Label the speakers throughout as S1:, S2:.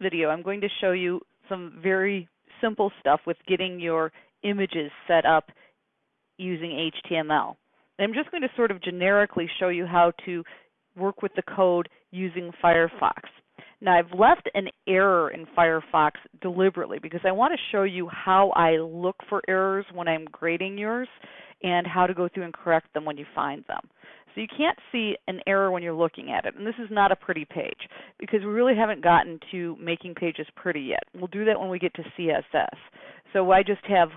S1: video, I'm going to show you some very simple stuff with getting your images set up using HTML. I'm just going to sort of generically show you how to work with the code using Firefox. Now I've left an error in Firefox deliberately because I want to show you how I look for errors when I'm grading yours and how to go through and correct them when you find them. So you can't see an error when you're looking at it. And this is not a pretty page because we really haven't gotten to making pages pretty yet. We'll do that when we get to CSS. So I just have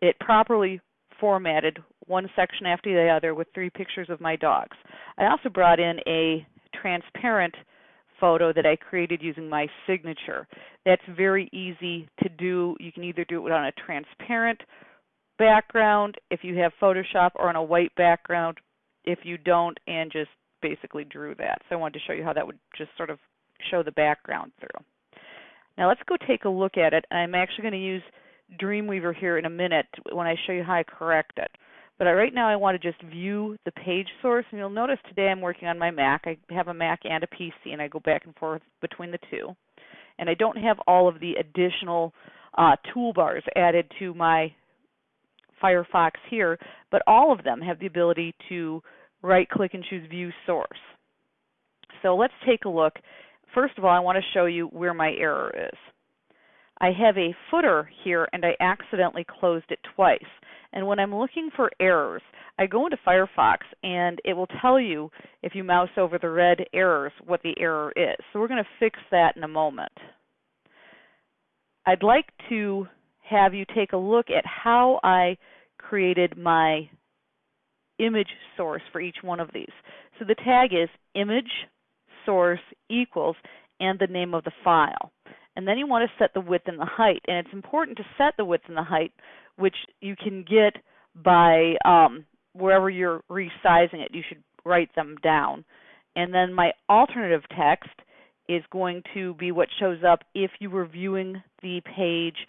S1: it properly formatted one section after the other with three pictures of my dogs. I also brought in a transparent photo that I created using my signature. That's very easy to do. You can either do it on a transparent background if you have Photoshop or on a white background if you don't and just basically drew that. So I wanted to show you how that would just sort of show the background through. Now let's go take a look at it. I'm actually going to use Dreamweaver here in a minute when I show you how I correct it. But right now I want to just view the page source and you'll notice today I'm working on my Mac. I have a Mac and a PC and I go back and forth between the two. And I don't have all of the additional uh, toolbars added to my Firefox here, but all of them have the ability to right click and choose View Source. So let's take a look. First of all, I want to show you where my error is. I have a footer here and I accidentally closed it twice. And when I'm looking for errors, I go into Firefox and it will tell you if you mouse over the red errors what the error is. So we're going to fix that in a moment. I'd like to have you take a look at how I created my image source for each one of these. So the tag is image source equals and the name of the file. And then you want to set the width and the height. And it's important to set the width and the height, which you can get by um, wherever you're resizing it. You should write them down. And then my alternative text is going to be what shows up if you were viewing the page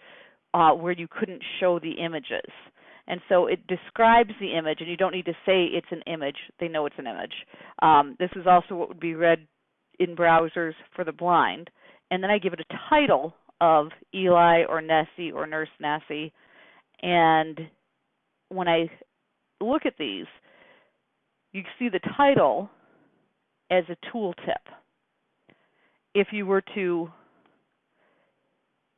S1: uh, where you couldn't show the images. And so it describes the image, and you don't need to say it's an image. They know it's an image. Um, this is also what would be read in browsers for the blind. And then I give it a title of Eli or Nessie or Nurse Nessie. And when I look at these, you see the title as a tooltip. If you were to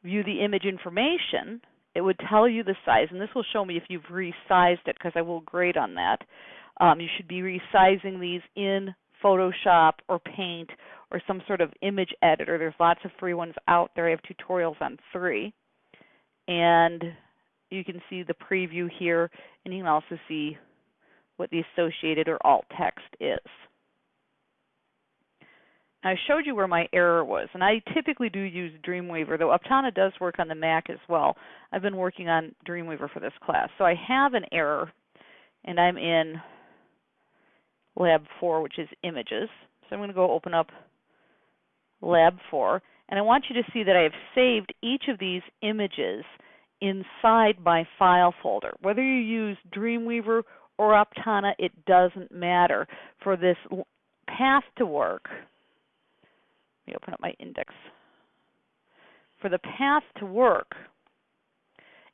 S1: view the image information, it would tell you the size, and this will show me if you've resized it because I will grade on that. Um, you should be resizing these in Photoshop or Paint or some sort of image editor. There's lots of free ones out there. I have tutorials on three. And you can see the preview here, and you can also see what the associated or alt text is. I showed you where my error was, and I typically do use Dreamweaver, though Aptana does work on the Mac as well. I've been working on Dreamweaver for this class. So I have an error, and I'm in Lab 4, which is images. So I'm going to go open up Lab 4, and I want you to see that I have saved each of these images inside my file folder. Whether you use Dreamweaver or Aptana, it doesn't matter. For this path to work, let me open up my index. For the path to work,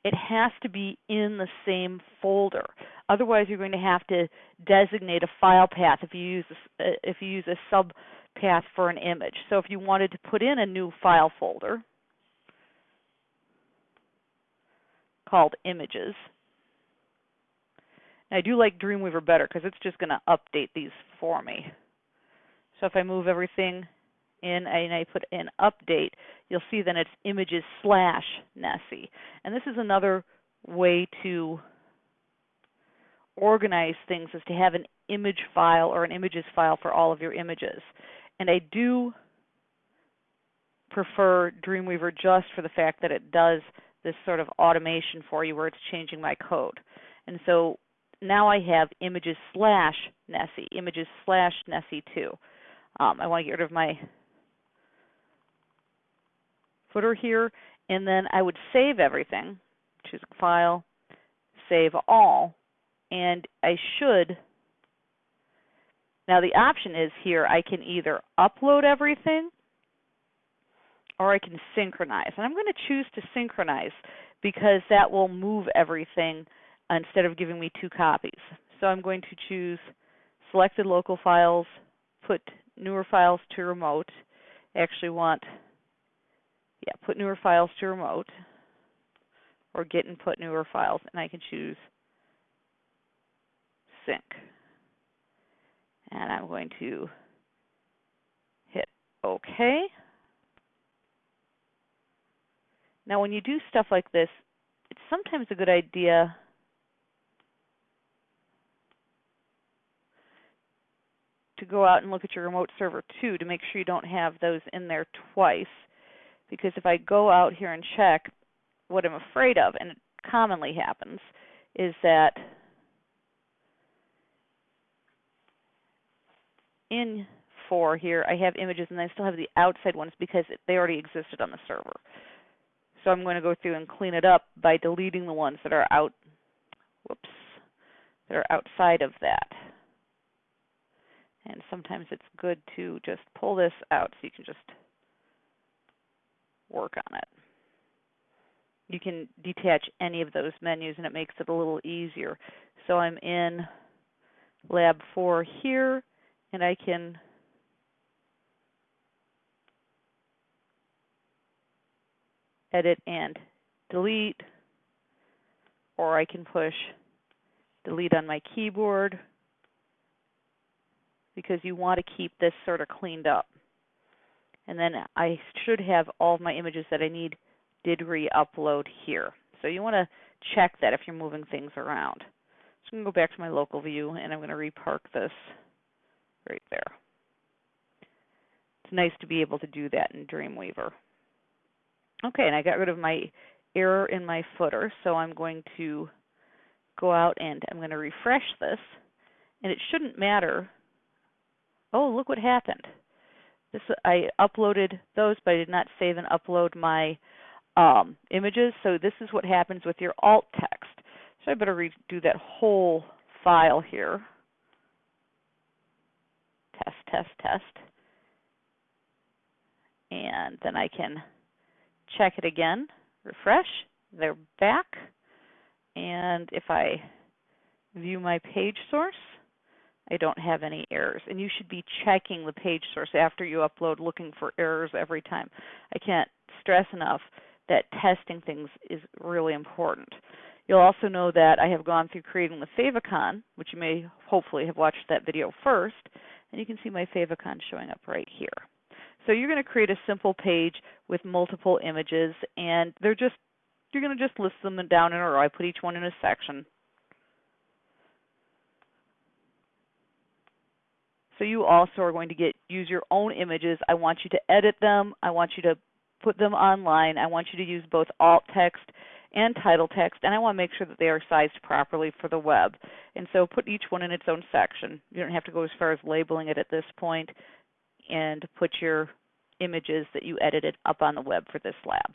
S1: it has to be in the same folder. Otherwise, you're going to have to designate a file path if you use a, uh, if you use a sub path for an image. So if you wanted to put in a new file folder called images, I do like Dreamweaver better because it's just going to update these for me. So if I move everything in and I put in update, you'll see then it's images slash Nessie. And this is another way to organize things is to have an image file or an images file for all of your images. And I do prefer Dreamweaver just for the fact that it does this sort of automation for you where it's changing my code. And so now I have images slash Nessie, images slash Nessie 2. Um, I want to get rid of my footer here, and then I would save everything, choose File, Save All, and I should. Now the option is here I can either upload everything or I can synchronize. And I'm going to choose to synchronize because that will move everything instead of giving me two copies. So I'm going to choose selected local files, put newer files to remote. I actually want, yeah, put newer files to remote or get and put newer files, and I can choose sync. And I'm going to hit OK. Now when you do stuff like this, it's sometimes a good idea to go out and look at your remote server too to make sure you don't have those in there twice. Because if I go out here and check, what I'm afraid of, and it commonly happens, is that in 4 here I have images and I still have the outside ones because they already existed on the server. So I'm going to go through and clean it up by deleting the ones that are out whoops that are outside of that. And sometimes it's good to just pull this out so you can just work on it. You can detach any of those menus and it makes it a little easier. So I'm in lab 4 here and I can edit and delete or I can push delete on my keyboard because you want to keep this sort of cleaned up. And then I should have all of my images that I need did re-upload here. So you want to check that if you're moving things around. So I'm going to go back to my local view and I'm going to repark this right there. It's nice to be able to do that in Dreamweaver. Okay, and I got rid of my error in my footer, so I'm going to go out and I'm going to refresh this. And it shouldn't matter oh, look what happened. This I uploaded those, but I did not save and upload my um, images. So this is what happens with your alt text. So I better redo that whole file here. Test, test, test. And then I can check it again, refresh, they're back. And if I view my page source, I don't have any errors. And you should be checking the page source after you upload, looking for errors every time. I can't stress enough that testing things is really important. You'll also know that I have gone through creating the favicon, which you may hopefully have watched that video first, and you can see my favicon showing up right here. So you're going to create a simple page with multiple images, and they're just you're going to just list them down in a row. I put each one in a section. So you also are going to get use your own images. I want you to edit them. I want you to put them online. I want you to use both alt text and title text, and I want to make sure that they are sized properly for the web. And so put each one in its own section. You don't have to go as far as labeling it at this point, and put your images that you edited up on the web for this lab.